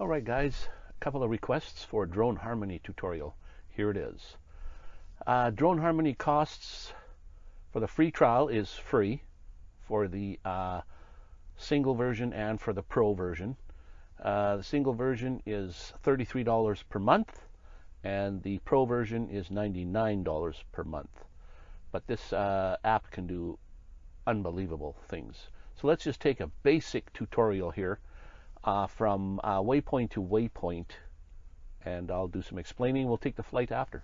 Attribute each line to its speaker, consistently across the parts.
Speaker 1: Alright guys, a couple of requests for Drone Harmony tutorial. Here it is. Uh, Drone Harmony costs for the free trial is free for the uh, single version and for the pro version. Uh, the single version is $33 per month and the pro version is $99 per month. But this uh, app can do unbelievable things. So let's just take a basic tutorial here uh, from uh, waypoint to waypoint and I'll do some explaining. We'll take the flight after.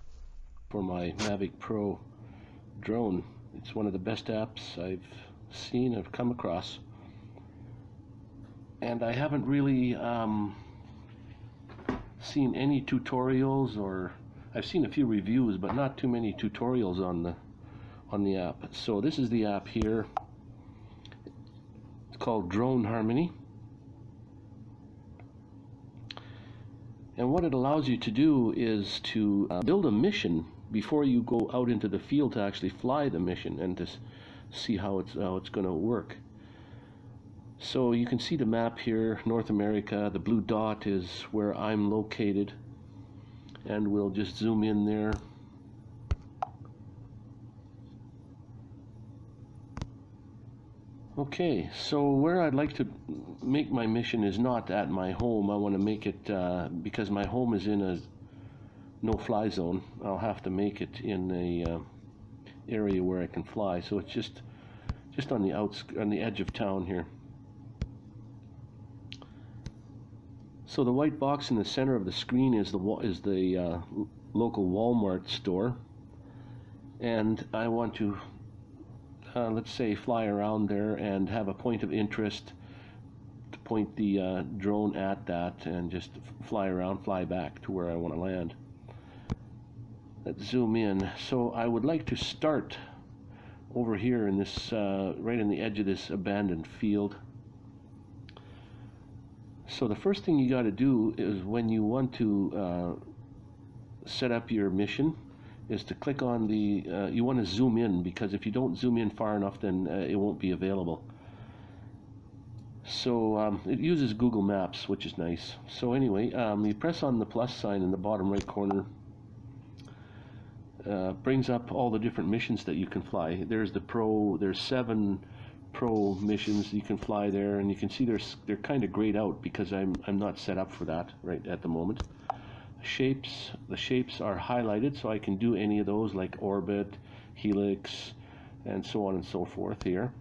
Speaker 2: For my Mavic Pro drone, it's one of the best apps I've seen, I've come across. And I haven't really um, seen any tutorials or I've seen a few reviews, but not too many tutorials on the on the app. So this is the app here. It's called Drone Harmony. And what it allows you to do is to uh, build a mission before you go out into the field to actually fly the mission and to see how it's how it's going to work. So you can see the map here, North America. The blue dot is where I'm located, and we'll just zoom in there. Okay, so where I'd like to make my mission is not at my home. I want to make it uh, because my home is in a no-fly zone. I'll have to make it in a uh, area where I can fly. So it's just just on the outs on the edge of town here. So the white box in the center of the screen is the is the uh, local Walmart store, and I want to uh, let's say, fly around there and have a point of interest to point the uh, drone at that and just fly around, fly back to where I want to land. Let's zoom in. So I would like to start over here in this, uh, right in the edge of this abandoned field. So the first thing you got to do is when you want to uh, set up your mission, is to click on the, uh, you want to zoom in because if you don't zoom in far enough then uh, it won't be available. So um, it uses Google Maps which is nice. So anyway, um, you press on the plus sign in the bottom right corner. Uh, brings up all the different missions that you can fly. There's the pro, there's seven pro missions you can fly there and you can see there's, they're kind of grayed out because I'm, I'm not set up for that right at the moment shapes, the shapes are highlighted so I can do any of those like orbit, helix, and so on and so forth here.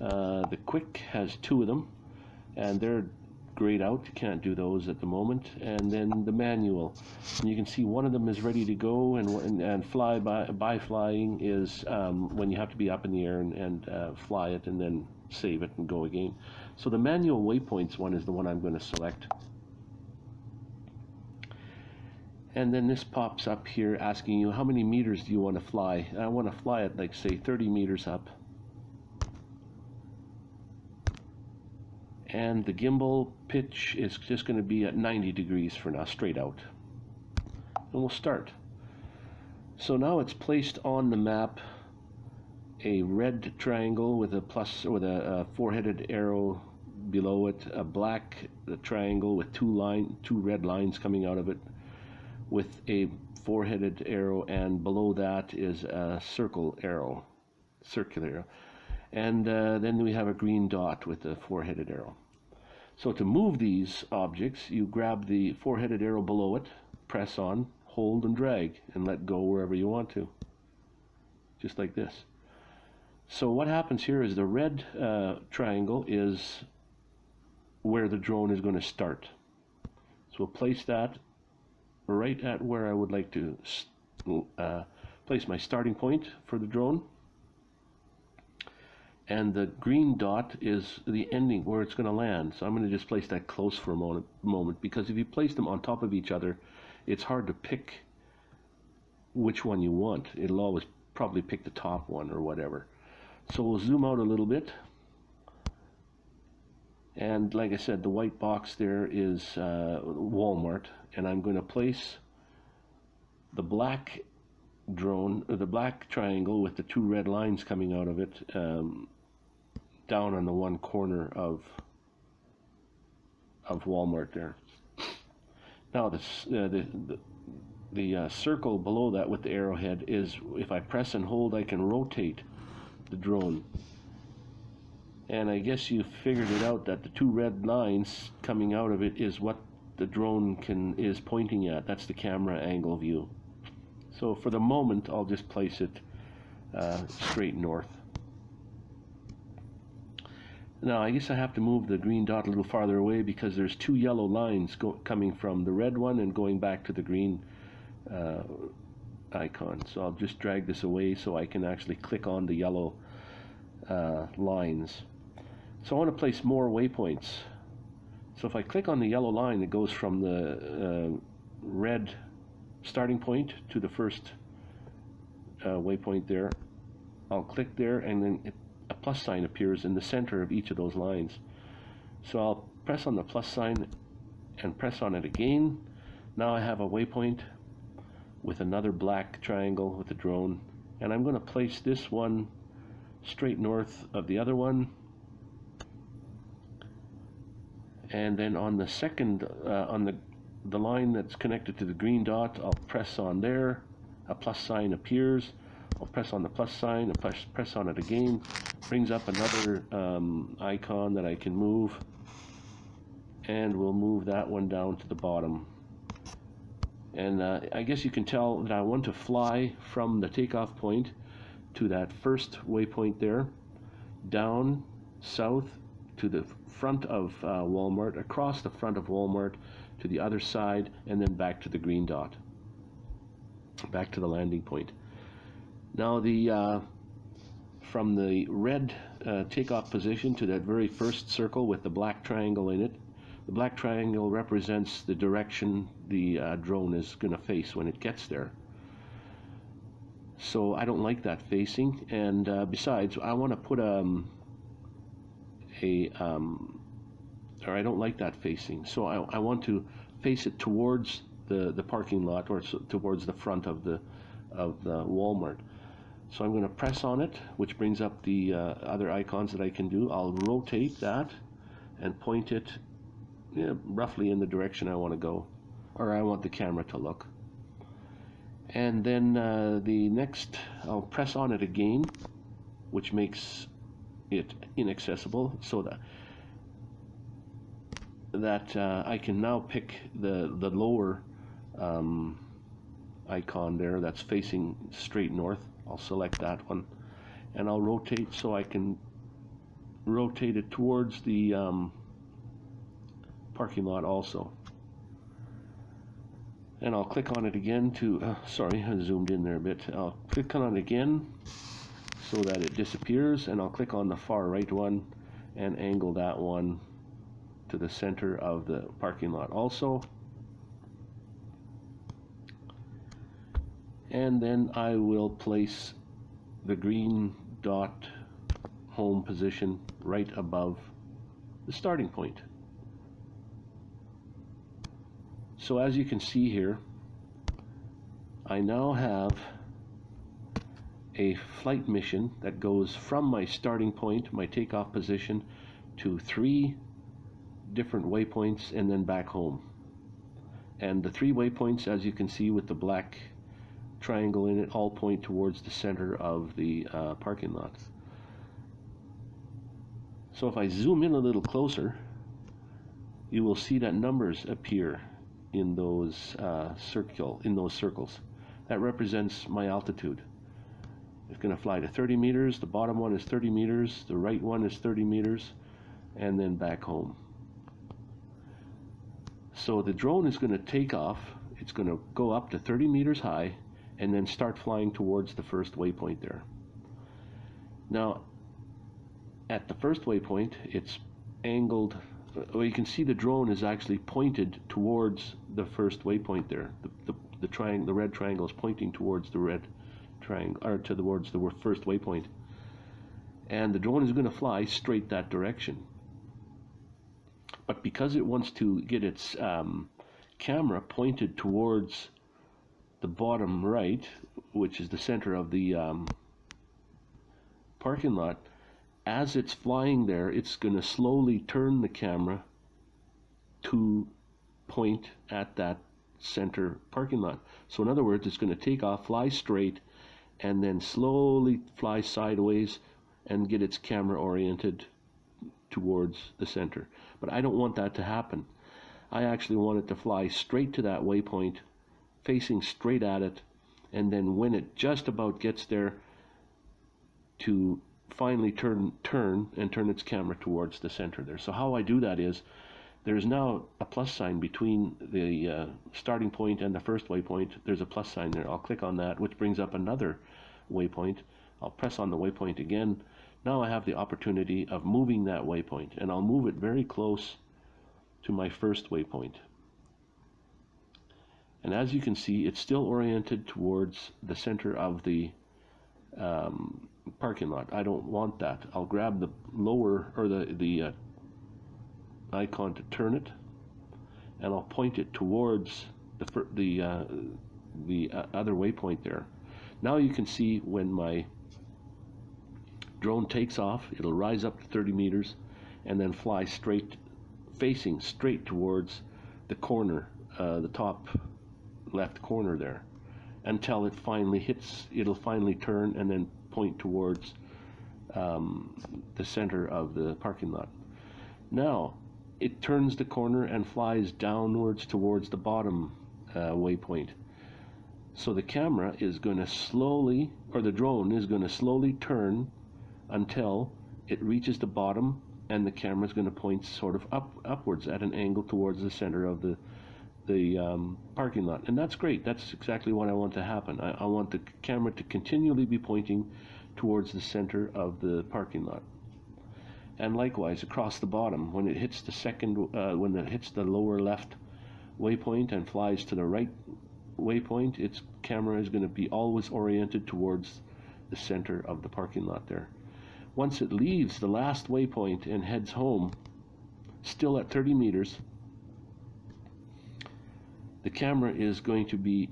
Speaker 2: Uh, the quick has two of them and they're grayed out, you can't do those at the moment. And then the manual, and you can see one of them is ready to go and, and, and fly by, by flying is um, when you have to be up in the air and, and uh, fly it and then save it and go again. So the manual waypoints one is the one I'm going to select and then this pops up here asking you how many meters do you want to fly? I want to fly it like say 30 meters up. And the gimbal pitch is just going to be at 90 degrees for now straight out. And we'll start. So now it's placed on the map a red triangle with a plus with a, a four-headed arrow below it a black triangle with two line two red lines coming out of it with a four-headed arrow and below that is a circle arrow, circular arrow. And uh, then we have a green dot with a four-headed arrow. So to move these objects, you grab the four-headed arrow below it, press on, hold and drag, and let go wherever you want to. Just like this. So what happens here is the red uh, triangle is where the drone is going to start. So we'll place that right at where I would like to uh, place my starting point for the drone. And the green dot is the ending where it's going to land. So I'm going to just place that close for a moment, moment because if you place them on top of each other, it's hard to pick which one you want. It'll always probably pick the top one or whatever. So we'll zoom out a little bit. And like I said, the white box there is uh, Walmart and I'm going to place the black drone, the black triangle with the two red lines coming out of it um, down on the one corner of of Walmart there. Now this, uh, the, the, the uh, circle below that with the arrowhead is, if I press and hold, I can rotate the drone. And I guess you figured it out that the two red lines coming out of it is what the drone can is pointing at. That's the camera angle view. So for the moment, I'll just place it uh, straight north. Now I guess I have to move the green dot a little farther away because there's two yellow lines coming from the red one and going back to the green uh, icon. So I'll just drag this away so I can actually click on the yellow uh, lines. So I want to place more waypoints. So if I click on the yellow line, that goes from the uh, red starting point to the first uh, waypoint there. I'll click there and then it a plus sign appears in the center of each of those lines. So I'll press on the plus sign and press on it again. Now I have a waypoint with another black triangle with a drone and I'm going to place this one straight north of the other one and then on the second uh, on the the line that's connected to the green dot I'll press on there a plus sign appears I'll press on the plus sign and press, press on it again. Brings up another um, icon that I can move. And we'll move that one down to the bottom. And uh, I guess you can tell that I want to fly from the takeoff point to that first waypoint there, down south to the front of uh, Walmart, across the front of Walmart to the other side, and then back to the green dot, back to the landing point. Now the uh, from the red uh, takeoff position to that very first circle with the black triangle in it, the black triangle represents the direction the uh, drone is going to face when it gets there. So I don't like that facing, and uh, besides, I want to put um, a, um, or I don't like that facing. So I, I want to face it towards the, the parking lot or towards the front of the of the Walmart. So I'm going to press on it, which brings up the uh, other icons that I can do. I'll rotate that and point it roughly in the direction I want to go, or I want the camera to look. And then uh, the next, I'll press on it again, which makes it inaccessible, so that that uh, I can now pick the the lower um, icon there that's facing straight north. I'll select that one and I'll rotate so I can rotate it towards the um, parking lot also. And I'll click on it again to uh, sorry I zoomed in there a bit. I'll click on it again so that it disappears and I'll click on the far right one and angle that one to the center of the parking lot also and then I will place the green dot home position right above the starting point. So as you can see here, I now have a flight mission that goes from my starting point, my takeoff position, to three different waypoints and then back home. And the three waypoints, as you can see with the black triangle in it all point towards the center of the uh, parking lot. So if I zoom in a little closer, you will see that numbers appear in those uh, circle in those circles. That represents my altitude. It's going to fly to 30 meters. The bottom one is 30 meters. The right one is 30 meters, and then back home. So the drone is going to take off. It's going to go up to 30 meters high and then start flying towards the first waypoint there. Now, at the first waypoint, it's angled, well, you can see the drone is actually pointed towards the first waypoint there. The, the, the, triangle, the red triangle is pointing towards the red triangle, or towards the first waypoint. And the drone is going to fly straight that direction. But because it wants to get its um, camera pointed towards the bottom right, which is the center of the um, parking lot, as it's flying there, it's going to slowly turn the camera to point at that center parking lot. So in other words, it's going to take off, fly straight, and then slowly fly sideways and get its camera oriented towards the center. But I don't want that to happen. I actually want it to fly straight to that waypoint, facing straight at it, and then when it just about gets there, to finally turn turn and turn its camera towards the center there. So how I do that is there's now a plus sign between the uh, starting point and the first waypoint. There's a plus sign there. I'll click on that, which brings up another waypoint. I'll press on the waypoint again. Now I have the opportunity of moving that waypoint, and I'll move it very close to my first waypoint. And as you can see, it's still oriented towards the center of the um, parking lot. I don't want that. I'll grab the lower or the the uh, icon to turn it, and I'll point it towards the the uh, the uh, other waypoint there. Now you can see when my drone takes off, it'll rise up to 30 meters, and then fly straight, facing straight towards the corner, uh, the top left corner there, until it finally hits. It'll finally turn and then point towards um, the center of the parking lot. Now, it turns the corner and flies downwards towards the bottom uh, waypoint. So the camera is going to slowly, or the drone is going to slowly turn until it reaches the bottom and the camera is going to point sort of up upwards at an angle towards the center of the the um, parking lot. And that's great. That's exactly what I want to happen. I, I want the camera to continually be pointing towards the center of the parking lot and likewise across the bottom when it hits the second uh, when it hits the lower left waypoint and flies to the right waypoint its camera is going to be always oriented towards the center of the parking lot there once it leaves the last waypoint and heads home still at 30 meters the camera is going to be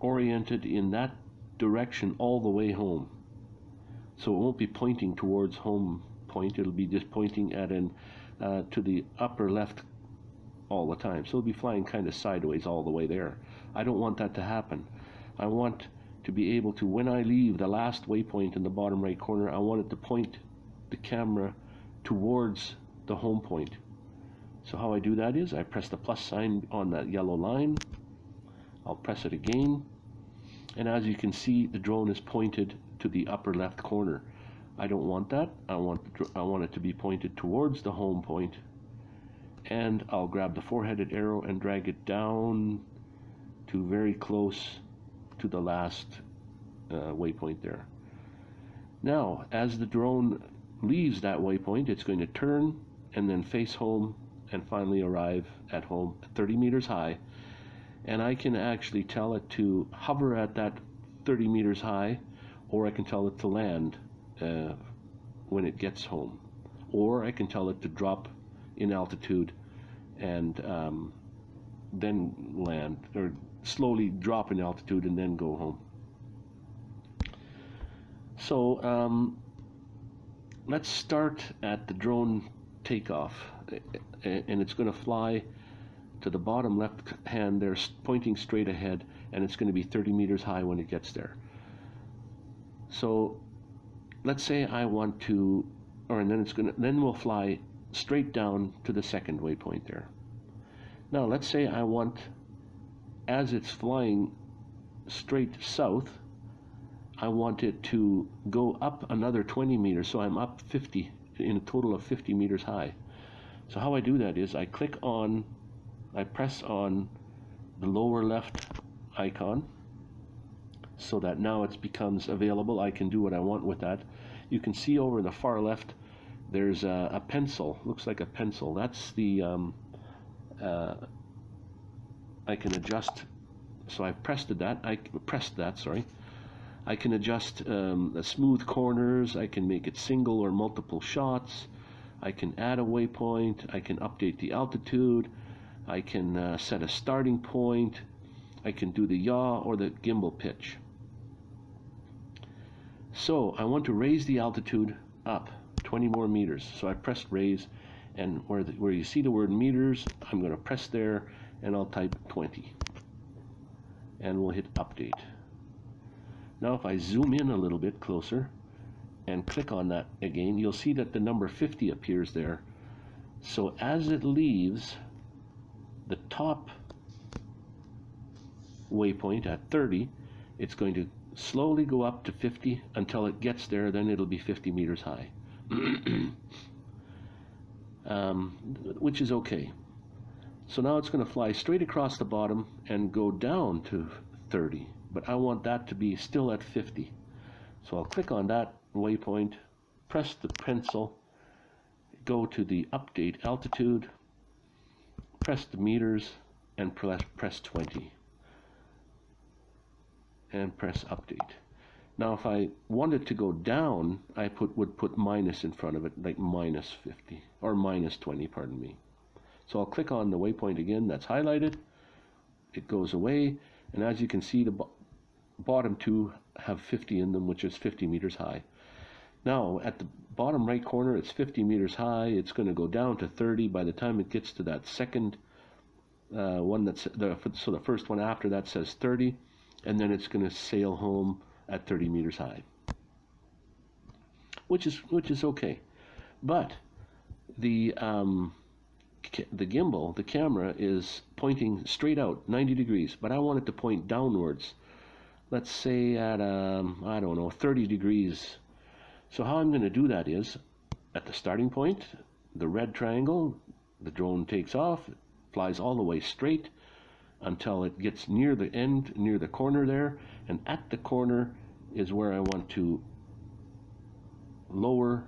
Speaker 2: oriented in that direction all the way home so it won't be pointing towards home point. It'll be just pointing at an uh, to the upper left all the time. So it'll be flying kind of sideways all the way there. I don't want that to happen. I want to be able to, when I leave the last waypoint in the bottom right corner, I want it to point the camera towards the home point. So how I do that is I press the plus sign on that yellow line. I'll press it again. And as you can see, the drone is pointed to the upper left corner. I don't want that. I want, I want it to be pointed towards the home point. And I'll grab the four-headed arrow and drag it down to very close to the last uh, waypoint there. Now, as the drone leaves that waypoint, it's going to turn and then face home and finally arrive at home 30 meters high. And I can actually tell it to hover at that 30 meters high, or I can tell it to land uh, when it gets home. Or I can tell it to drop in altitude and um, then land, or slowly drop in altitude and then go home. So um, let's start at the drone takeoff, and it's going to fly to the bottom left hand there, pointing straight ahead, and it's going to be 30 meters high when it gets there. So let's say I want to, or and then it's gonna, then we'll fly straight down to the second waypoint there. Now let's say I want, as it's flying straight south, I want it to go up another 20 meters, so I'm up 50, in a total of 50 meters high. So how I do that is I click on, I press on the lower left icon, so that now it becomes available. I can do what I want with that. You can see over in the far left, there's a, a pencil, looks like a pencil. That's the, um, uh, I can adjust, so I've pressed that, I pressed that, sorry. I can adjust um, the smooth corners, I can make it single or multiple shots, I can add a waypoint, I can update the altitude, I can uh, set a starting point, I can do the yaw or the gimbal pitch. So I want to raise the altitude up 20 more meters. So I pressed raise and where, the, where you see the word meters, I'm going to press there and I'll type 20. And we'll hit update. Now if I zoom in a little bit closer and click on that again, you'll see that the number 50 appears there. So as it leaves the top waypoint at 30, it's going to slowly go up to 50 until it gets there, then it'll be 50 meters high. um, which is okay. So now it's going to fly straight across the bottom and go down to 30, but I want that to be still at 50. So I'll click on that waypoint, press the pencil, go to the update altitude, press the meters, and press, press 20 and press update. Now if I wanted to go down, I put would put minus in front of it, like minus 50, or minus 20, pardon me. So I'll click on the waypoint again, that's highlighted, it goes away, and as you can see the bo bottom two have 50 in them, which is 50 meters high. Now at the bottom right corner it's 50 meters high, it's going to go down to 30 by the time it gets to that second uh, one that's the so the first one after that says 30 and then it's going to sail home at 30 meters high, which is which is okay. But the um, the gimbal, the camera, is pointing straight out 90 degrees, but I want it to point downwards. Let's say at um, I don't know 30 degrees. So how I'm going to do that is at the starting point, the red triangle, the drone takes off, flies all the way straight until it gets near the end, near the corner there, and at the corner is where I want to lower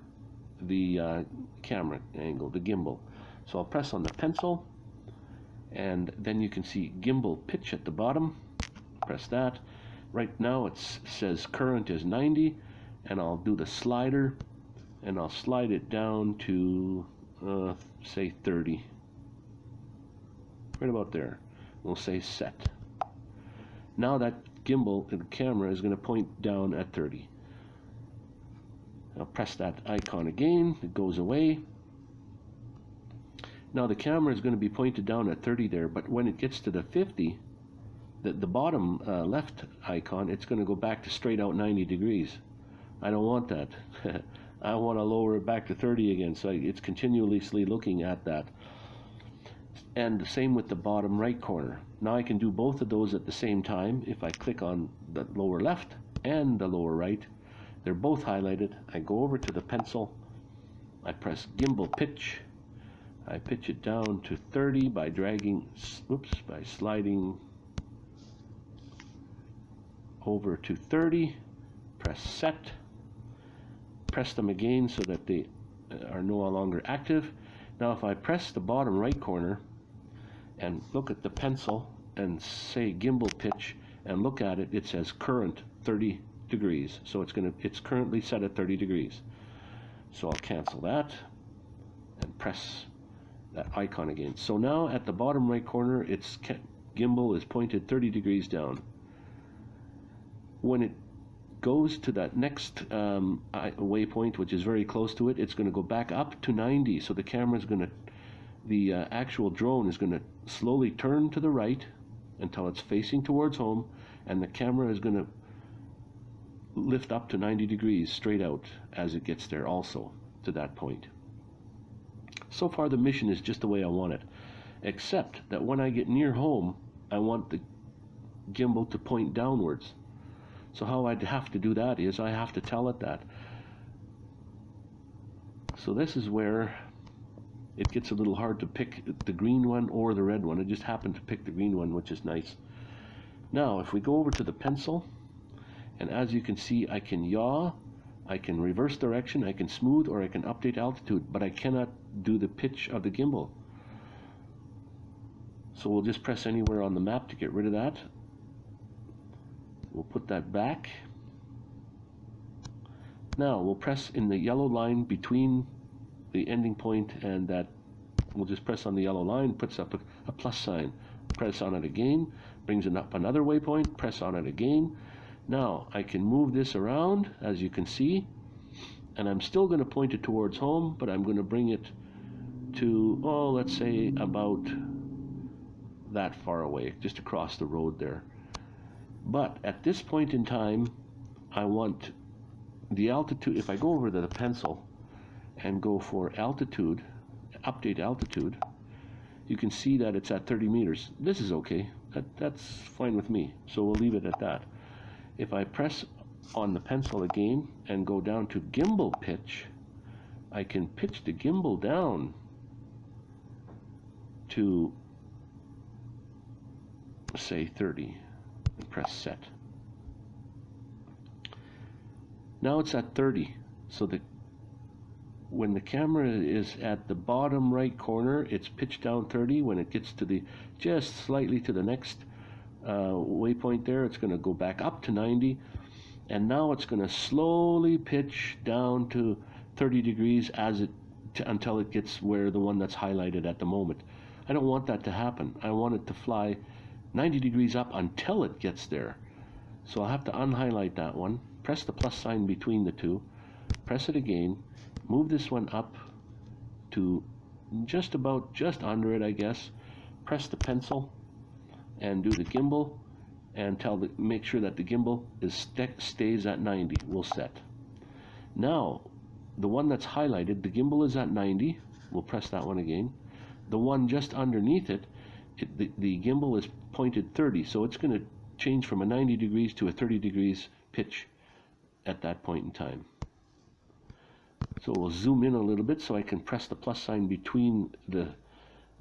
Speaker 2: the uh, camera angle, the gimbal. So I'll press on the pencil, and then you can see gimbal pitch at the bottom. Press that. Right now it says current is 90, and I'll do the slider, and I'll slide it down to, uh, say 30. Right about there we'll say set. Now that gimbal and camera is going to point down at 30. I'll press that icon again, it goes away. Now the camera is going to be pointed down at 30 there, but when it gets to the 50, the, the bottom uh, left icon, it's going to go back to straight out 90 degrees. I don't want that. I want to lower it back to 30 again, so it's continuously looking at that and the same with the bottom right corner. Now I can do both of those at the same time if I click on the lower left and the lower right. They're both highlighted. I go over to the pencil. I press gimbal pitch. I pitch it down to 30 by dragging, oops, by sliding over to 30. Press set. Press them again so that they uh, are no longer active. Now if I press the bottom right corner, and look at the pencil and say gimbal pitch and look at it, it says current 30 degrees. So it's going to it's currently set at 30 degrees. So I'll cancel that and press that icon again. So now at the bottom right corner, its gimbal is pointed 30 degrees down. When it goes to that next um, waypoint, which is very close to it, it's going to go back up to 90. So the camera is going to the uh, actual drone is going to slowly turn to the right until it's facing towards home and the camera is going to lift up to 90 degrees straight out as it gets there also to that point. So far the mission is just the way I want it except that when I get near home I want the gimbal to point downwards. So how I'd have to do that is I have to tell it that. So this is where it gets a little hard to pick the green one or the red one. I just happened to pick the green one, which is nice. Now, if we go over to the pencil, and as you can see, I can yaw, I can reverse direction, I can smooth, or I can update altitude, but I cannot do the pitch of the gimbal. So we'll just press anywhere on the map to get rid of that. We'll put that back. Now we'll press in the yellow line between the ending point and that we'll just press on the yellow line, puts up a, a plus sign. Press on it again, brings it up another waypoint, press on it again. Now I can move this around as you can see and I'm still going to point it towards home but I'm going to bring it to, oh, let's say about that far away, just across the road there. But at this point in time, I want the altitude, if I go over to the pencil and go for altitude, update altitude, you can see that it's at 30 meters. This is okay. That, that's fine with me. So we'll leave it at that. If I press on the pencil again and go down to gimbal pitch, I can pitch the gimbal down to say 30 and press set. Now it's at 30 so when the camera is at the bottom right corner it's pitched down 30 when it gets to the just slightly to the next Uh, waypoint there it's going to go back up to 90 and now it's going to slowly pitch down to 30 degrees as it until it gets where the one that's highlighted at the moment. I don't want that to happen. I want it to fly 90 degrees up until it gets there. So I'll have to unhighlight that one press the plus sign between the two press it again move this one up to just about just under it I guess press the pencil and do the gimbal and tell the make sure that the gimbal is st stays at 90 we'll set. Now the one that's highlighted the gimbal is at 90 we'll press that one again. The one just underneath it, it the, the gimbal is pointed 30 so it's going to change from a 90 degrees to a 30 degrees pitch at that point in time. So we'll zoom in a little bit so I can press the plus sign between the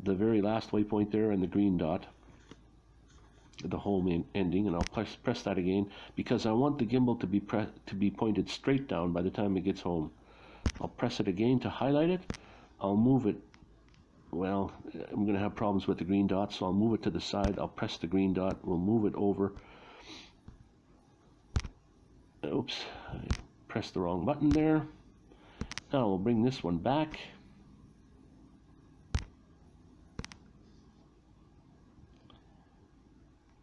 Speaker 2: the very last waypoint there and the green dot the home ending and I'll press, press that again because I want the gimbal to be to be pointed straight down by the time it gets home. I'll press it again to highlight it. I'll move it well I'm gonna have problems with the green dot so I'll move it to the side. I'll press the green dot. We'll move it over. Oops I pressed the wrong button there. Now we'll bring this one back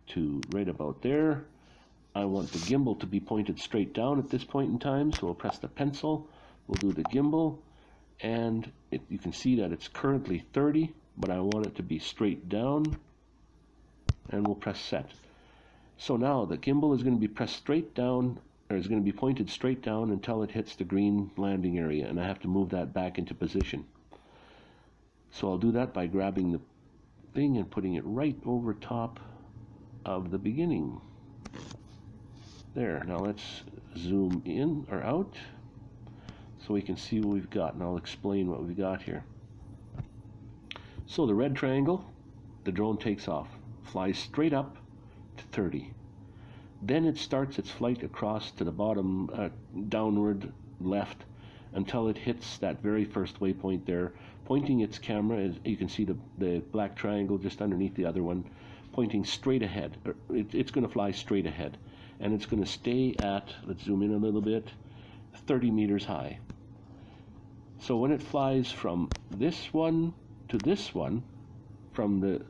Speaker 2: to right about there. I want the gimbal to be pointed straight down at this point in time, so we'll press the pencil, we'll do the gimbal, and it, you can see that it's currently 30, but I want it to be straight down, and we'll press set. So now the gimbal is going to be pressed straight down, or is going to be pointed straight down until it hits the green landing area, and I have to move that back into position. So I'll do that by grabbing the thing and putting it right over top of the beginning. There, now let's zoom in or out so we can see what we've got and I'll explain what we've got here. So the red triangle, the drone takes off, flies straight up to 30. Then it starts its flight across to the bottom, uh, downward left, until it hits that very first waypoint there, pointing its camera, as you can see the, the black triangle just underneath the other one, pointing straight ahead. It, it's going to fly straight ahead. And it's going to stay at, let's zoom in a little bit, 30 meters high. So when it flies from this one to this one, from the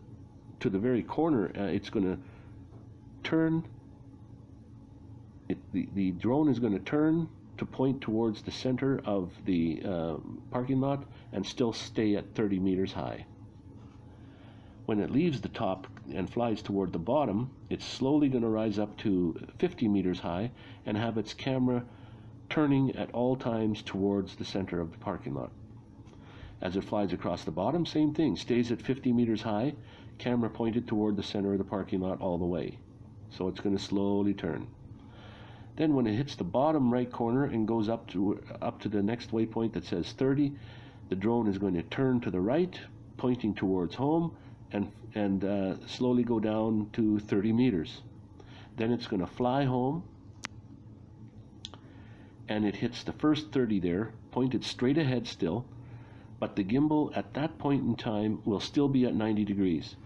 Speaker 2: to the very corner, uh, it's going to turn. It, the, the drone is going to turn to point towards the center of the uh, parking lot and still stay at 30 meters high. When it leaves the top and flies toward the bottom, it's slowly going to rise up to 50 meters high and have its camera turning at all times towards the center of the parking lot. As it flies across the bottom, same thing, stays at 50 meters high, camera pointed toward the center of the parking lot all the way. So it's going to slowly turn. Then when it hits the bottom right corner and goes up to up to the next waypoint that says 30, the drone is going to turn to the right, pointing towards home, and, and uh, slowly go down to 30 meters. Then it's going to fly home and it hits the first 30 there, pointed straight ahead still, but the gimbal at that point in time will still be at 90 degrees.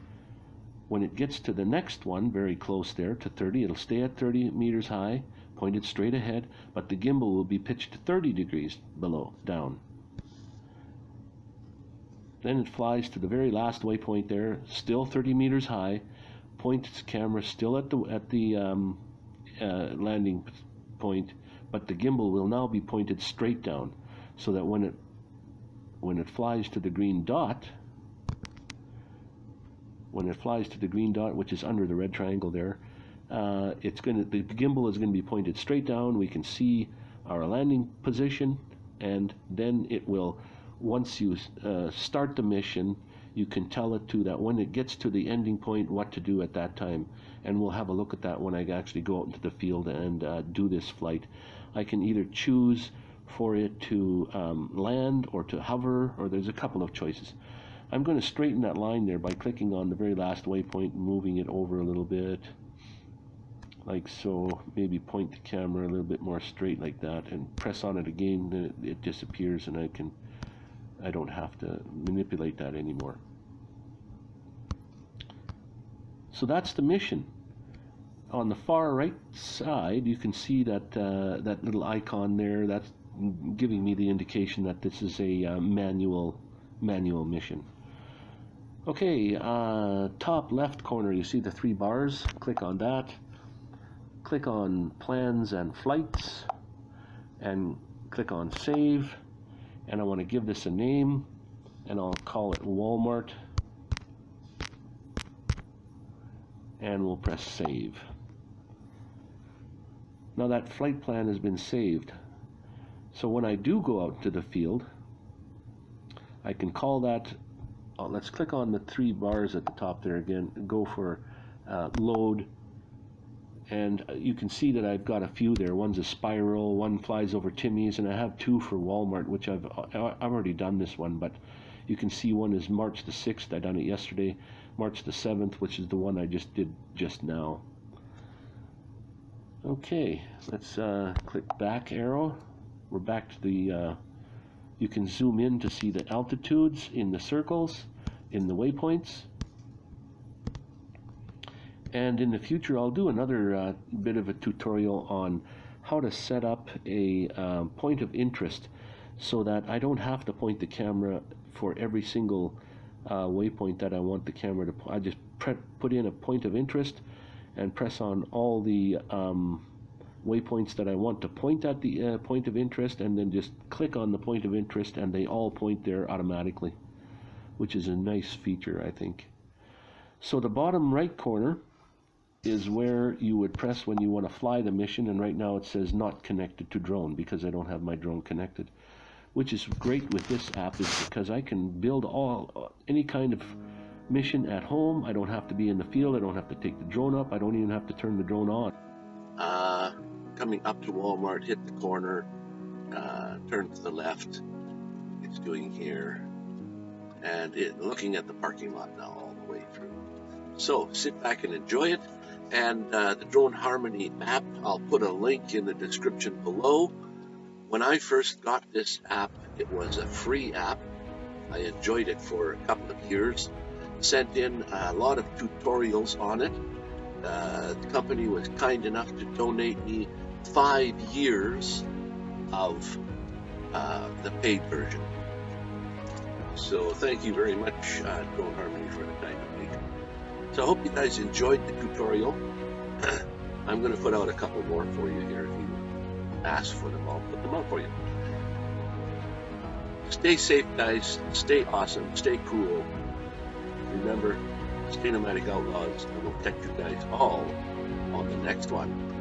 Speaker 2: When it gets to the next one, very close there to 30, it'll stay at 30 meters high, pointed straight ahead, but the gimbal will be pitched 30 degrees below, down. Then it flies to the very last waypoint there, still 30 meters high, points its camera still at the at the um, uh, landing point, but the gimbal will now be pointed straight down, so that when it when it flies to the green dot, when it flies to the green dot, which is under the red triangle there, uh, it's going to the gimbal is going to be pointed straight down. We can see our landing position, and then it will. Once you uh, start the mission, you can tell it to that when it gets to the ending point, what to do at that time. And we'll have a look at that when I actually go out into the field and uh, do this flight. I can either choose for it to um, land or to hover, or there's a couple of choices. I'm going to straighten that line there by clicking on the very last waypoint and moving it over a little bit like so maybe point the camera a little bit more straight like that and press on it again then it, it disappears and I can I don't have to manipulate that anymore. So that's the mission. On the far right side you can see that uh, that little icon there. That's giving me the indication that this is a uh, manual manual mission. Okay uh, top left corner you see the three bars. Click on that. Click on plans and flights. And click on save and I want to give this a name and I'll call it Walmart. And we'll press save. Now that flight plan has been saved. So when I do go out to the field I can call that oh, let's click on the three bars at the top there again go for uh, load and you can see that I've got a few there. One's a spiral, one flies over Timmy's, and I have two for Walmart, which I've I've already done this one, but you can see one is March the 6th. I done it yesterday. March the 7th, which is the one I just did just now. Okay, let's uh, click back arrow. We're back to the, uh, you can zoom in to see the altitudes in the circles, in the waypoints and in the future I'll do another uh, bit of a tutorial on how to set up a um, point of interest so that I don't have to point the camera for every single uh, waypoint that I want the camera to I just put in a point of interest and press on all the um, waypoints that I want to point at the uh, point of interest and then just click on the point of interest and they all point there automatically which is a nice feature I think. So the bottom right corner is where you would press when you want to fly the mission and right now it says not connected to drone because I don't have my drone connected which is great with this app is because I can build all any kind of mission at home. I don't have to be in the field. I don't have to take the drone up. I don't even have to turn the drone on.
Speaker 3: Uh, coming up to Walmart hit the corner uh, turn to the left it's doing here and it, looking at the parking lot now all the way through. So sit back and enjoy it and uh, the Drone Harmony app. I'll put a link in the description below. When I first got this app, it was a free app. I enjoyed it for a couple of years. Sent in a lot of tutorials on it. Uh, the company was kind enough to donate me five years of uh, the paid version. So thank you very much, uh, Drone Harmony, for the time of week. So I hope you guys enjoyed the tutorial. I'm going to put out a couple more for you here. If you ask for them, I'll put them out for you. Stay safe, guys. Stay awesome. Stay cool. Remember, stay nomadic outlaws, and we'll catch you guys all on the next one.